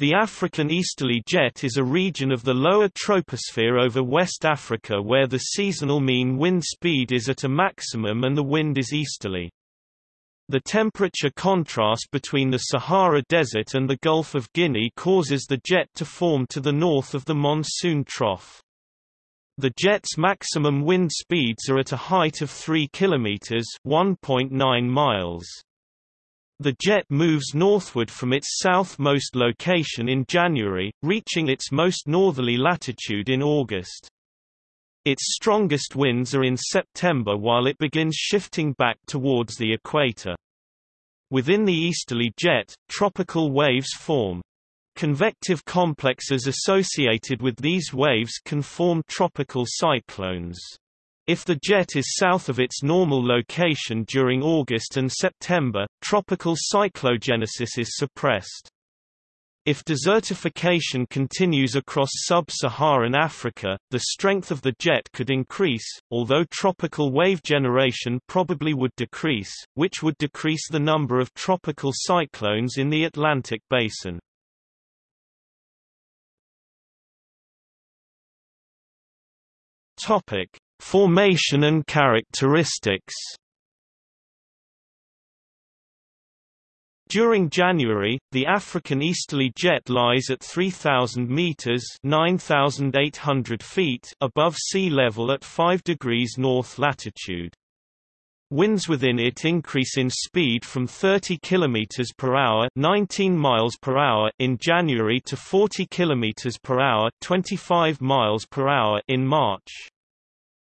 The African easterly jet is a region of the lower troposphere over West Africa where the seasonal mean wind speed is at a maximum and the wind is easterly. The temperature contrast between the Sahara Desert and the Gulf of Guinea causes the jet to form to the north of the monsoon trough. The jet's maximum wind speeds are at a height of 3 km 1.9 miles. The jet moves northward from its southmost location in January, reaching its most northerly latitude in August. Its strongest winds are in September while it begins shifting back towards the equator. Within the easterly jet, tropical waves form. Convective complexes associated with these waves can form tropical cyclones. If the jet is south of its normal location during August and September, tropical cyclogenesis is suppressed. If desertification continues across sub-Saharan Africa, the strength of the jet could increase, although tropical wave generation probably would decrease, which would decrease the number of tropical cyclones in the Atlantic basin. Topic: Formation and characteristics During January, the African easterly jet lies at 3,000 meters (9,800 feet) above sea level at 5 degrees north latitude. Winds within it increase in speed from 30 km per hour, 19 miles per hour in January to 40 km per hour, 25 miles per hour in March.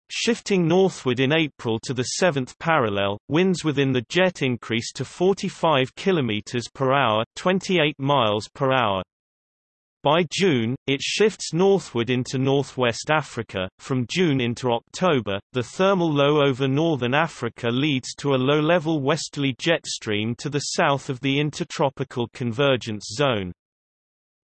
Shifting northward in April to the 7th parallel, winds within the jet increase to 45 km per hour, 28 miles per hour. By June, it shifts northward into northwest Africa. From June into October, the thermal low over northern Africa leads to a low-level westerly jet stream to the south of the intertropical convergence zone.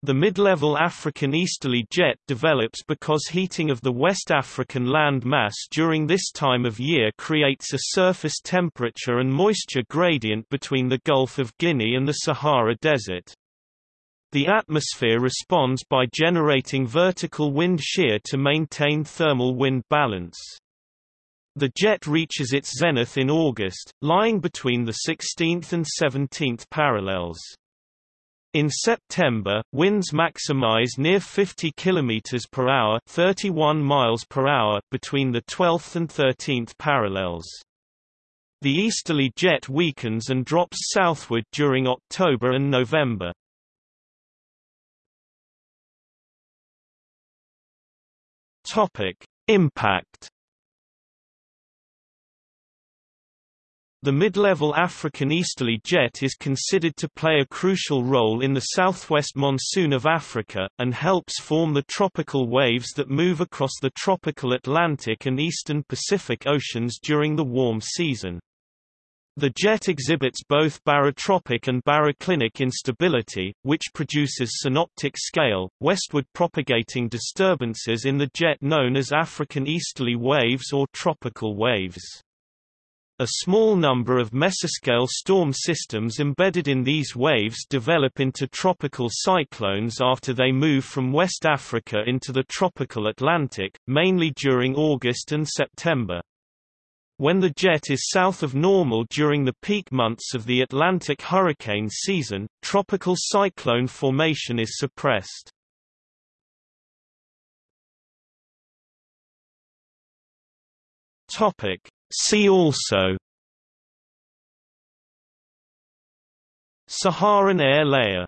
The mid-level African easterly jet develops because heating of the West African land mass during this time of year creates a surface temperature and moisture gradient between the Gulf of Guinea and the Sahara Desert. The atmosphere responds by generating vertical wind shear to maintain thermal wind balance. The jet reaches its zenith in August, lying between the 16th and 17th parallels. In September, winds maximize near 50 km per hour, 31 miles per hour between the 12th and 13th parallels. The easterly jet weakens and drops southward during October and November. Topic: Impact The mid-level African easterly jet is considered to play a crucial role in the southwest monsoon of Africa, and helps form the tropical waves that move across the tropical Atlantic and eastern Pacific Oceans during the warm season. The jet exhibits both barotropic and baroclinic instability, which produces synoptic scale, westward propagating disturbances in the jet known as African easterly waves or tropical waves. A small number of mesoscale storm systems embedded in these waves develop into tropical cyclones after they move from West Africa into the tropical Atlantic, mainly during August and September. When the jet is south of normal during the peak months of the Atlantic hurricane season, tropical cyclone formation is suppressed. Topic: See also. Saharan air layer